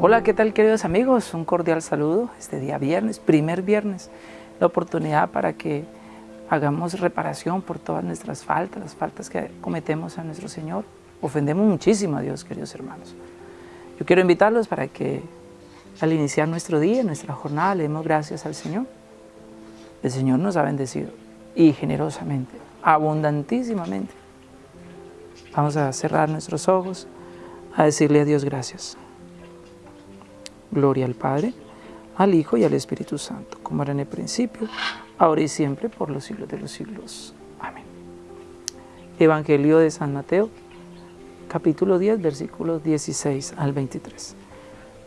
Hola, ¿qué tal queridos amigos? Un cordial saludo este día viernes, primer viernes, la oportunidad para que hagamos reparación por todas nuestras faltas, las faltas que cometemos a nuestro Señor. Ofendemos muchísimo a Dios, queridos hermanos. Yo quiero invitarlos para que al iniciar nuestro día, nuestra jornada, le demos gracias al Señor. El Señor nos ha bendecido y generosamente, abundantísimamente. Vamos a cerrar nuestros ojos, a decirle a Dios gracias. Gloria al Padre, al Hijo y al Espíritu Santo, como era en el principio, ahora y siempre, por los siglos de los siglos. Amén. Evangelio de San Mateo, capítulo 10, versículos 16 al 23.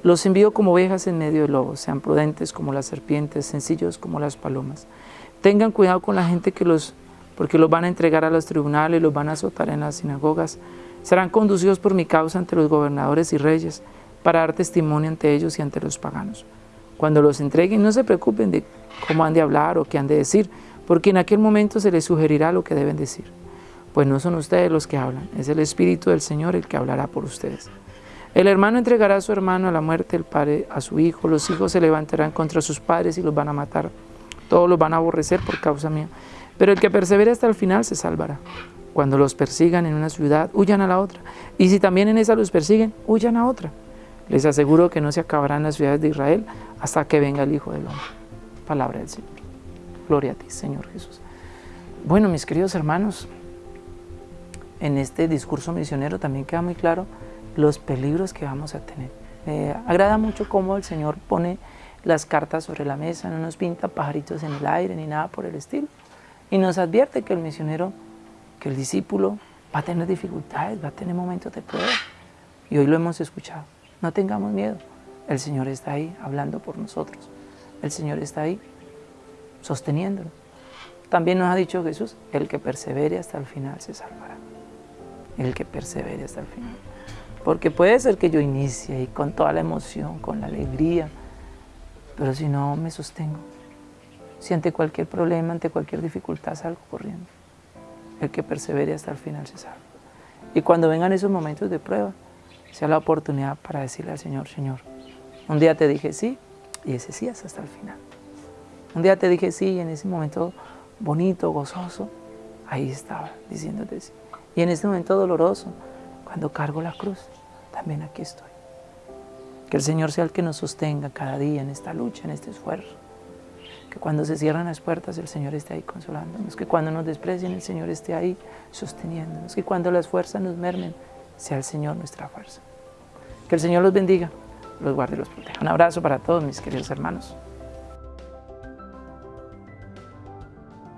Los envío como ovejas en medio de lobos, sean prudentes como las serpientes, sencillos como las palomas. Tengan cuidado con la gente que los, porque los van a entregar a los tribunales, los van a azotar en las sinagogas. Serán conducidos por mi causa ante los gobernadores y reyes, para dar testimonio ante ellos y ante los paganos. Cuando los entreguen, no se preocupen de cómo han de hablar o qué han de decir, porque en aquel momento se les sugerirá lo que deben decir. Pues no son ustedes los que hablan, es el Espíritu del Señor el que hablará por ustedes. El hermano entregará a su hermano a la muerte, el padre a su hijo, los hijos se levantarán contra sus padres y los van a matar. Todos los van a aborrecer por causa mía. Pero el que persevere hasta el final se salvará. Cuando los persigan en una ciudad, huyan a la otra. Y si también en esa los persiguen, huyan a otra. Les aseguro que no se acabarán las ciudades de Israel hasta que venga el Hijo del Hombre. Palabra del Señor. Gloria a ti, Señor Jesús. Bueno, mis queridos hermanos, en este discurso misionero también queda muy claro los peligros que vamos a tener. Me agrada mucho cómo el Señor pone las cartas sobre la mesa, no nos pinta pajaritos en el aire ni nada por el estilo. Y nos advierte que el misionero, que el discípulo va a tener dificultades, va a tener momentos de prueba. Y hoy lo hemos escuchado. No tengamos miedo. El Señor está ahí hablando por nosotros. El Señor está ahí sosteniéndonos. También nos ha dicho Jesús, el que persevere hasta el final se salvará. El que persevere hasta el final. Porque puede ser que yo inicie y con toda la emoción, con la alegría, pero si no me sostengo, si ante cualquier problema, ante cualquier dificultad salgo corriendo, el que persevere hasta el final se salva. Y cuando vengan esos momentos de prueba, sea la oportunidad para decirle al Señor, Señor, un día te dije sí y ese sí es hasta el final. Un día te dije sí y en ese momento bonito, gozoso, ahí estaba diciéndote sí. Y en este momento doloroso, cuando cargo la cruz, también aquí estoy. Que el Señor sea el que nos sostenga cada día en esta lucha, en este esfuerzo. Que cuando se cierran las puertas, el Señor esté ahí consolándonos. Que cuando nos desprecien, el Señor esté ahí sosteniéndonos. Que cuando las fuerzas nos mermen, sea el Señor nuestra fuerza. Que el Señor los bendiga, los guarde y los proteja. Un abrazo para todos mis queridos hermanos.